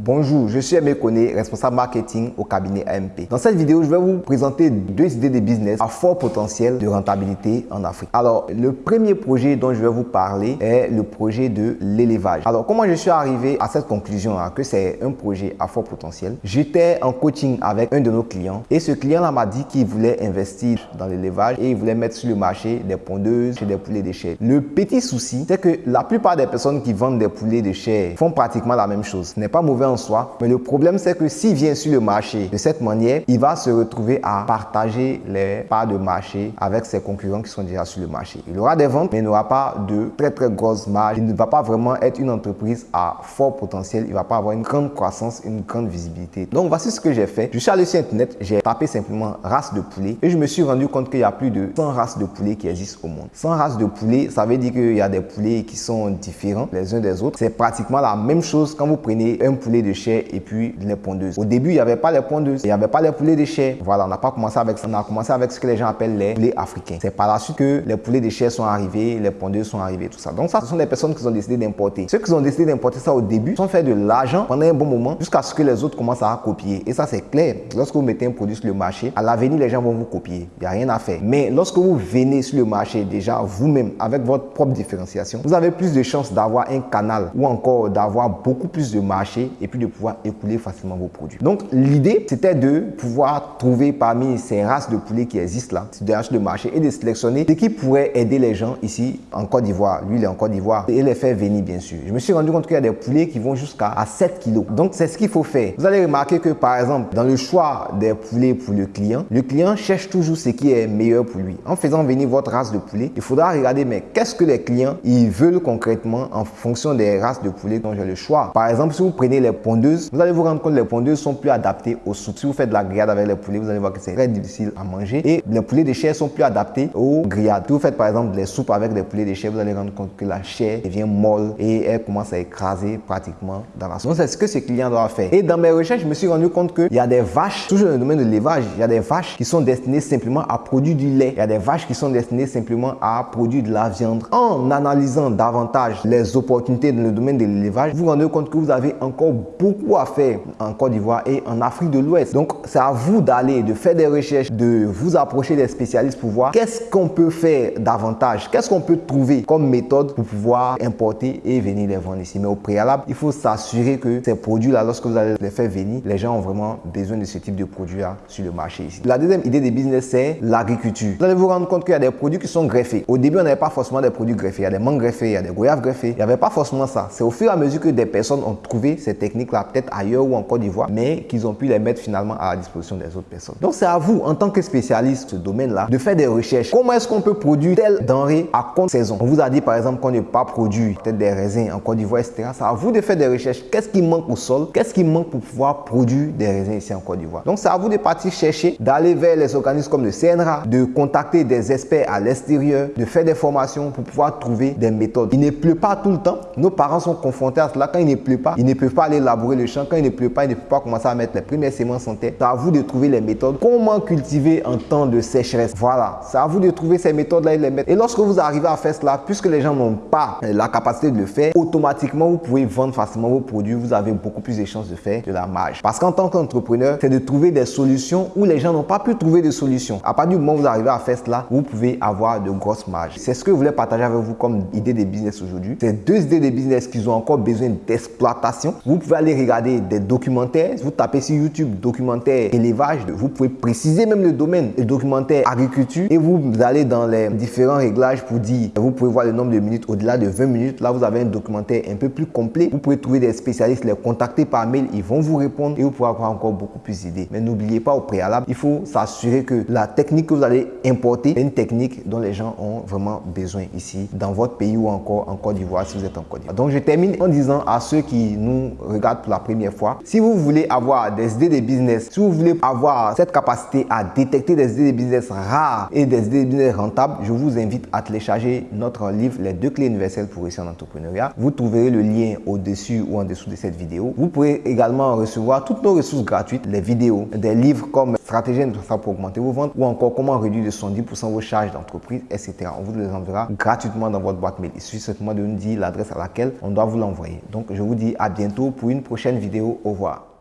Bonjour, je suis Aimé Koné, responsable marketing au cabinet AMP. Dans cette vidéo, je vais vous présenter deux idées de business à fort potentiel de rentabilité en Afrique. Alors, le premier projet dont je vais vous parler est le projet de l'élevage. Alors, comment je suis arrivé à cette conclusion que c'est un projet à fort potentiel? J'étais en coaching avec un de nos clients et ce client-là m'a dit qu'il voulait investir dans l'élevage et il voulait mettre sur le marché des pondeuses et des poulets de chair. Le petit souci, c'est que la plupart des personnes qui vendent des poulets de chair font pratiquement la même chose. Ce n'est pas mauvais en soi. Mais le problème, c'est que s'il vient sur le marché de cette manière, il va se retrouver à partager les parts de marché avec ses concurrents qui sont déjà sur le marché. Il aura des ventes, mais il n'aura pas de très très grosses marges. Il ne va pas vraiment être une entreprise à fort potentiel. Il ne va pas avoir une grande croissance, une grande visibilité. Donc voici ce que j'ai fait. Je suis allé sur Internet, j'ai tapé simplement race de poulet et je me suis rendu compte qu'il y a plus de 100 races de poulet qui existent au monde. 100 races de poulet, ça veut dire qu'il y a des poulets qui sont différents les uns des autres. C'est pratiquement la même chose quand vous prenez un poulet de chair et puis les pondeuses. Au début, il n'y avait pas les pondeuses, il n'y avait pas les poulets de chair. Voilà, on n'a pas commencé avec ça. On a commencé avec ce que les gens appellent les poulets africains. C'est par la suite que les poulets de chair sont arrivés, les pondeuses sont arrivées, tout ça. Donc ça, ce sont des personnes qui ont décidé d'importer. Ceux qui ont décidé d'importer ça au début sont fait de l'argent pendant un bon moment jusqu'à ce que les autres commencent à copier. Et ça, c'est clair. Lorsque vous mettez un produit sur le marché, à l'avenir, les gens vont vous copier. Il n'y a rien à faire. Mais lorsque vous venez sur le marché déjà vous-même avec votre propre différenciation, vous avez plus de chances d'avoir un canal ou encore d'avoir beaucoup plus de marché et puis de pouvoir écouler facilement vos produits. Donc l'idée c'était de pouvoir trouver parmi ces races de poulets qui existent là, sur le marché et de sélectionner ce qui pourrait aider les gens ici en Côte d'Ivoire. Lui il est en Côte d'Ivoire et les faire venir bien sûr. Je me suis rendu compte qu'il y a des poulets qui vont jusqu'à 7 kilos. Donc c'est ce qu'il faut faire. Vous allez remarquer que par exemple dans le choix des poulets pour le client, le client cherche toujours ce qui est meilleur pour lui. En faisant venir votre race de poulet, il faudra regarder mais qu'est-ce que les clients ils veulent concrètement en fonction des races de poulet dont j'ai le choix. Par exemple si vous prenez les pondeuses, vous allez vous rendre compte que les pondeuses sont plus adaptées aux soupes. Si vous faites de la grillade avec les poulets, vous allez voir que c'est très difficile à manger. Et les poulets de chair sont plus adaptés aux grillades. Si vous faites par exemple des soupes avec des poulets de chair, vous allez rendre compte que la chair devient molle et elle commence à écraser pratiquement dans la soupe. Donc c'est ce que ce client doit faire. Et dans mes recherches, je me suis rendu compte qu'il y a des vaches, toujours dans le domaine de l'élevage, il y a des vaches qui sont destinées simplement à produire du lait. Il y a des vaches qui sont destinées simplement à produire de la viande. En analysant davantage les opportunités dans le domaine de l'élevage, vous vous rendez compte que vous avez encore beaucoup à faire en Côte d'Ivoire et en Afrique de l'Ouest. Donc, c'est à vous d'aller, de faire des recherches, de vous approcher des spécialistes pour voir qu'est-ce qu'on peut faire davantage, qu'est-ce qu'on peut trouver comme méthode pour pouvoir importer et venir les vendre ici. Mais au préalable, il faut s'assurer que ces produits-là, lorsque vous allez les faire venir, les gens ont vraiment besoin de ce type de produits-là sur le marché ici. La deuxième idée de business, c'est l'agriculture. Vous allez vous rendre compte qu'il y a des produits qui sont greffés. Au début, on n'avait pas forcément des produits greffés. Il y a des mangues greffées, il y a des goyaves greffées. Il n'y avait pas forcément ça. C'est au fur et à mesure que des personnes ont trouvé ces techniques-là, peut-être ailleurs ou en Côte d'Ivoire, mais qu'ils ont pu les mettre finalement à la disposition des autres personnes. Donc c'est à vous, en tant que spécialiste de ce domaine-là, de faire des recherches. Comment est-ce qu'on peut produire telle denrée à compte saison? On vous a dit par exemple qu'on ne pas produit peut-être des raisins en Côte d'Ivoire, etc. C'est à vous de faire des recherches. Qu'est-ce qui manque au sol? Qu'est-ce qui manque pour pouvoir produire des raisins ici en Côte d'Ivoire? Donc c'est à vous de partir chercher, d'aller vers les organismes comme le CNRA, de contacter des experts à l'extérieur, de faire des formations pour pouvoir trouver des méthodes. Il ne pleut pas tout le temps. Nos parents sont confrontés à cela. Quand il ne pleut pas, ils ne peuvent pas aller labourer le champ. Quand il ne pleut pas, ils ne peuvent pas commencer à mettre les premières semences en terre. C'est à vous de trouver les méthodes. Comment cultiver en temps de sécheresse? Voilà, c'est à vous de trouver ces méthodes-là et les mettre. Et lorsque vous arrivez à faire cela, puisque les gens n'ont pas la capacité de le faire, automatiquement, vous pouvez vendre facilement vos produits. Vous avez beaucoup plus de chances de faire de la marge. Parce qu'en tant qu'entrepreneur, c'est de trouver des solutions où les gens n'ont pas pu trouver de solutions. À partir du moment où vous arrivez à faire cela, vous pouvez avoir de grosses marges. C'est ce que je voulais partager avec vous comme idée de business aujourd'hui. Ces deux idées de business qui ont encore besoin d'exploitation. Vous pouvez aller regarder des documentaires. Vous tapez sur YouTube documentaire élevage. Vous pouvez préciser même le domaine, le documentaire agriculture. Et vous allez dans les différents réglages pour dire, vous pouvez voir le nombre de minutes au-delà de 20 minutes. Là, vous avez un documentaire un peu plus complet. Vous pouvez trouver des spécialistes, les contacter par mail. Ils vont vous répondre et vous pourrez avoir encore beaucoup plus d'idées. Mais n'oubliez pas au préalable, il faut s'assurer que la technique que vous allez importer est une technique dont les gens ont vraiment besoin ici, dans votre pays ou encore en Côte d'Ivoire si vous êtes en Côte d'Ivoire. Donc, je termine en disant à ceux qui nous regardent pour la première fois, si vous voulez avoir des idées de business, si vous voulez avoir cette capacité à détecter des idées de business rares et des idées de business rentables, je vous invite à télécharger notre livre Les deux clés universelles pour réussir en entrepreneuriat. Vous trouverez le lien au-dessus ou en dessous de cette vidéo. Vous pouvez également recevoir toutes nos ressources gratuites, les vidéos, des livres comme Stratégie pour augmenter vos ventes ou encore comment réduire de 110% vos charges d'entreprise, etc. On vous les enverra gratuitement dans votre boîte mail. Il suffit simplement de nous dire l'adresse à laquelle on doit vous l'envoyer. Donc, je vous dis à bientôt pour une prochaine vidéo. Au revoir.